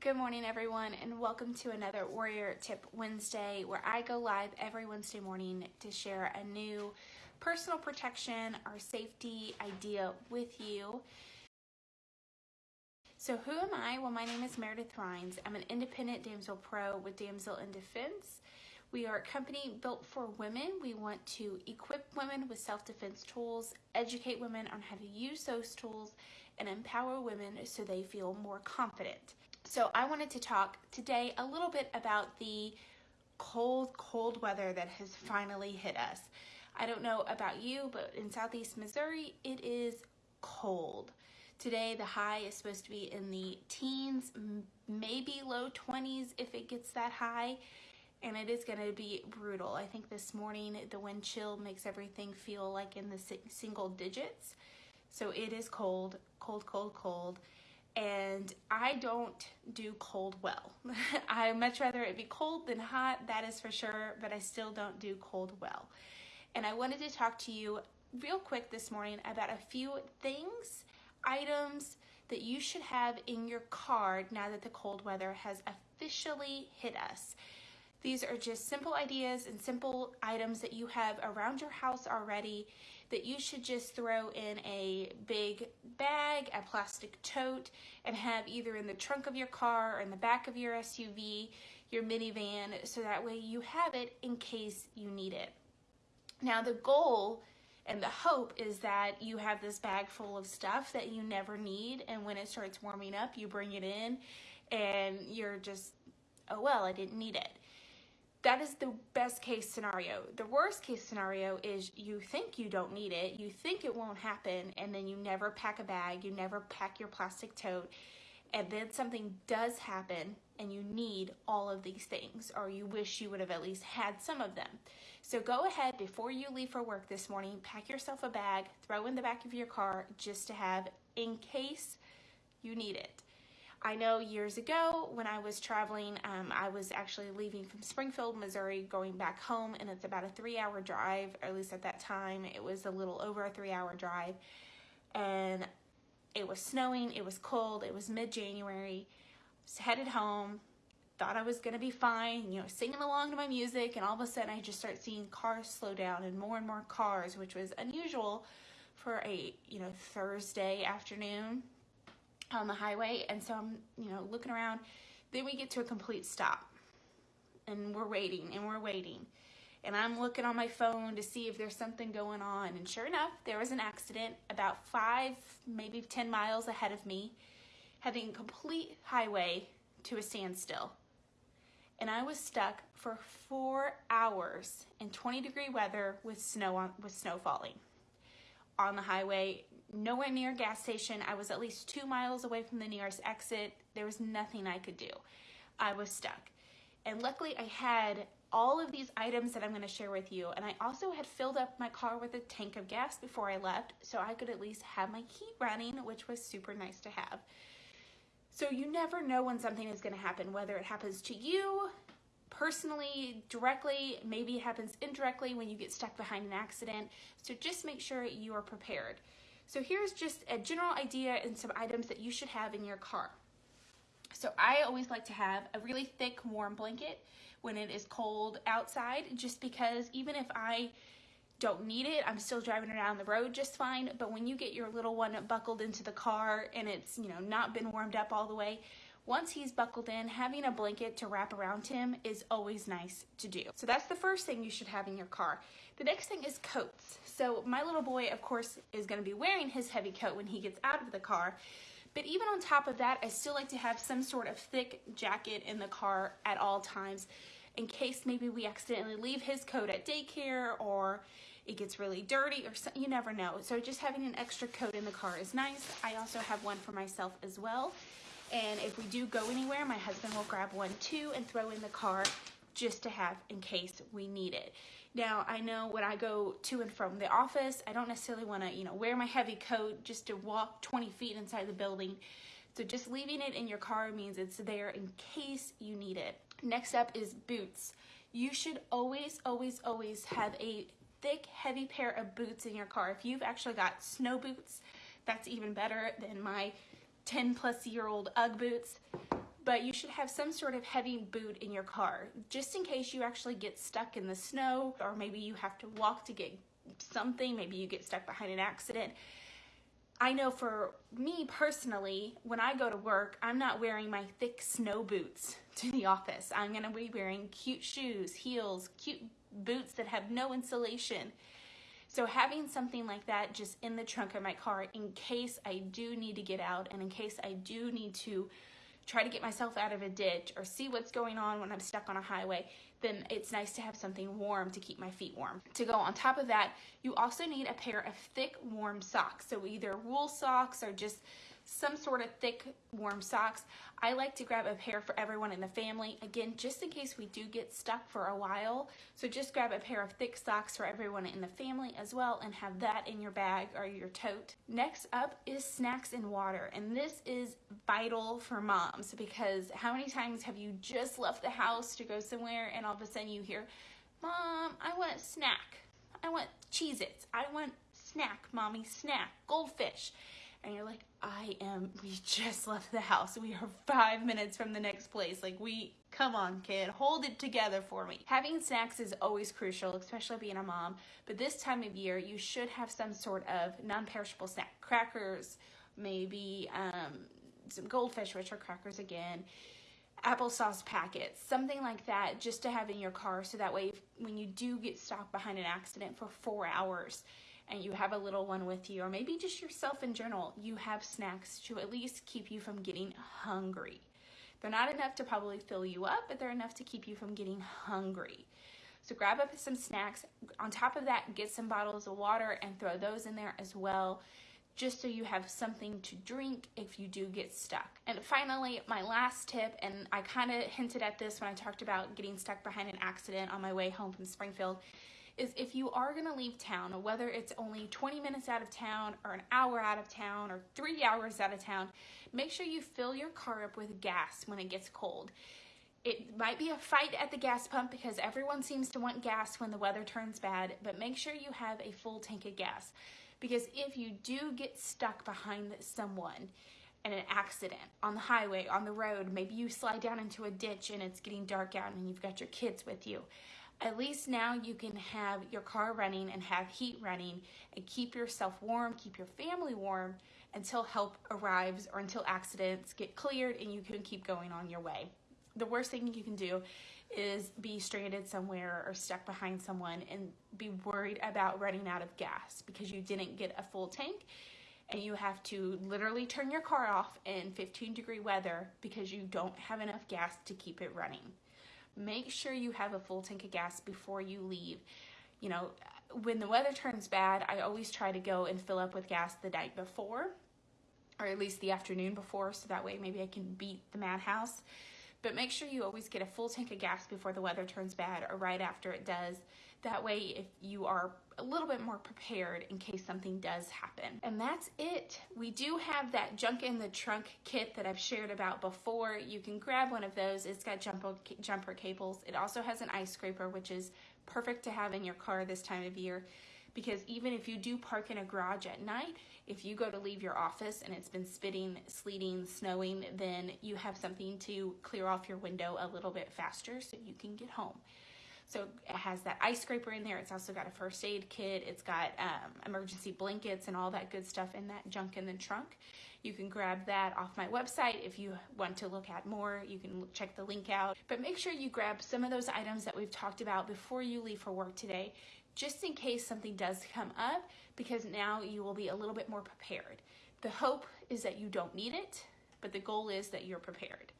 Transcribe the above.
Good morning, everyone, and welcome to another Warrior Tip Wednesday where I go live every Wednesday morning to share a new personal protection or safety idea with you. So, who am I? Well, my name is Meredith Rhines. I'm an independent damsel pro with Damsel in Defense. We are a company built for women. We want to equip women with self defense tools, educate women on how to use those tools, and empower women so they feel more confident. So I wanted to talk today a little bit about the cold, cold weather that has finally hit us. I don't know about you, but in southeast Missouri, it is cold. Today, the high is supposed to be in the teens, maybe low 20s if it gets that high, and it is going to be brutal. I think this morning the wind chill makes everything feel like in the single digits. So it is cold, cold, cold, cold and I don't do cold well. I much rather it be cold than hot, that is for sure, but I still don't do cold well. And I wanted to talk to you real quick this morning about a few things, items that you should have in your car now that the cold weather has officially hit us. These are just simple ideas and simple items that you have around your house already that you should just throw in a big bag, a plastic tote, and have either in the trunk of your car or in the back of your SUV, your minivan, so that way you have it in case you need it. Now, the goal and the hope is that you have this bag full of stuff that you never need, and when it starts warming up, you bring it in and you're just, oh well, I didn't need it that is the best case scenario. The worst case scenario is you think you don't need it, you think it won't happen, and then you never pack a bag, you never pack your plastic tote, and then something does happen and you need all of these things, or you wish you would have at least had some of them. So go ahead before you leave for work this morning, pack yourself a bag, throw in the back of your car just to have in case you need it. I know years ago when I was traveling, um, I was actually leaving from Springfield, Missouri, going back home, and it's about a three hour drive, or at least at that time, it was a little over a three hour drive. And it was snowing, it was cold, it was mid January. Headed home, thought I was gonna be fine, you know, singing along to my music, and all of a sudden I just start seeing cars slow down and more and more cars, which was unusual for a, you know, Thursday afternoon on the highway. And so I'm, you know, looking around. Then we get to a complete stop. And we're waiting and we're waiting. And I'm looking on my phone to see if there's something going on. And sure enough, there was an accident about five, maybe 10 miles ahead of me, heading complete highway to a standstill. And I was stuck for four hours in 20 degree weather with snow on, with snow falling on the highway, nowhere near a gas station. I was at least two miles away from the nearest exit. There was nothing I could do. I was stuck. And luckily I had all of these items that I'm gonna share with you. And I also had filled up my car with a tank of gas before I left so I could at least have my heat running, which was super nice to have. So you never know when something is gonna happen, whether it happens to you, personally, directly, maybe it happens indirectly when you get stuck behind an accident. So just make sure you are prepared. So here's just a general idea and some items that you should have in your car. So I always like to have a really thick warm blanket when it is cold outside just because even if I don't need it, I'm still driving around the road just fine. But when you get your little one buckled into the car and it's, you know, not been warmed up all the way, once he's buckled in, having a blanket to wrap around him is always nice to do. So that's the first thing you should have in your car. The next thing is coats. So my little boy, of course, is gonna be wearing his heavy coat when he gets out of the car. But even on top of that, I still like to have some sort of thick jacket in the car at all times in case maybe we accidentally leave his coat at daycare or it gets really dirty or so, you never know. So just having an extra coat in the car is nice. I also have one for myself as well. And if we do go anywhere, my husband will grab one too and throw in the car just to have in case we need it. Now, I know when I go to and from the office, I don't necessarily want to, you know, wear my heavy coat just to walk 20 feet inside the building. So just leaving it in your car means it's there in case you need it. Next up is boots. You should always, always, always have a thick, heavy pair of boots in your car. If you've actually got snow boots, that's even better than my 10 plus year old Ugg boots. but you should have some sort of heavy boot in your car just in case you actually get stuck in the snow or maybe you have to walk to get something, maybe you get stuck behind an accident. I know for me personally, when I go to work, I'm not wearing my thick snow boots to the office. I'm gonna be wearing cute shoes, heels, cute boots that have no insulation. So having something like that just in the trunk of my car in case I do need to get out and in case I do need to try to get myself out of a ditch or see what's going on when I'm stuck on a highway, then it's nice to have something warm to keep my feet warm. To go on top of that, you also need a pair of thick, warm socks. So either wool socks or just some sort of thick, warm socks. I like to grab a pair for everyone in the family. Again, just in case we do get stuck for a while. So just grab a pair of thick socks for everyone in the family as well and have that in your bag or your tote. Next up is snacks and water. And this is vital for moms because how many times have you just left the house to go somewhere and all of a sudden you hear, Mom, I want a snack. I want Cheez-Its. I want snack, mommy, snack, goldfish and you're like, I am, we just left the house. We are five minutes from the next place. Like, we, come on, kid, hold it together for me. Having snacks is always crucial, especially being a mom. But this time of year, you should have some sort of non perishable snack crackers, maybe um, some goldfish, which are crackers again applesauce packets, something like that, just to have in your car so that way if, when you do get stopped behind an accident for four hours, and you have a little one with you, or maybe just yourself in general, you have snacks to at least keep you from getting hungry. They're not enough to probably fill you up, but they're enough to keep you from getting hungry. So grab up some snacks. On top of that, get some bottles of water and throw those in there as well, just so you have something to drink if you do get stuck. And finally, my last tip, and I kind of hinted at this when I talked about getting stuck behind an accident on my way home from Springfield, is if you are going to leave town, whether it's only 20 minutes out of town or an hour out of town or three hours out of town, make sure you fill your car up with gas when it gets cold. It might be a fight at the gas pump because everyone seems to want gas when the weather turns bad, but make sure you have a full tank of gas. Because if you do get stuck behind someone, in an accident on the highway, on the road, maybe you slide down into a ditch and it's getting dark out and you've got your kids with you at least now you can have your car running and have heat running and keep yourself warm, keep your family warm until help arrives or until accidents get cleared and you can keep going on your way. The worst thing you can do is be stranded somewhere or stuck behind someone and be worried about running out of gas because you didn't get a full tank and you have to literally turn your car off in 15 degree weather because you don't have enough gas to keep it running make sure you have a full tank of gas before you leave. You know, when the weather turns bad, I always try to go and fill up with gas the night before, or at least the afternoon before, so that way maybe I can beat the madhouse. But make sure you always get a full tank of gas before the weather turns bad or right after it does. That way, if you are a little bit more prepared in case something does happen. And that's it. We do have that junk in the trunk kit that I've shared about before. You can grab one of those. It's got jumper, jumper cables. It also has an ice scraper, which is perfect to have in your car this time of year because even if you do park in a garage at night, if you go to leave your office and it's been spitting, sleeting, snowing, then you have something to clear off your window a little bit faster so you can get home. So it has that ice scraper in there. It's also got a first aid kit. It's got um, emergency blankets and all that good stuff in that junk in the trunk. You can grab that off my website if you want to look at more. You can check the link out. But make sure you grab some of those items that we've talked about before you leave for work today, just in case something does come up, because now you will be a little bit more prepared. The hope is that you don't need it, but the goal is that you're prepared.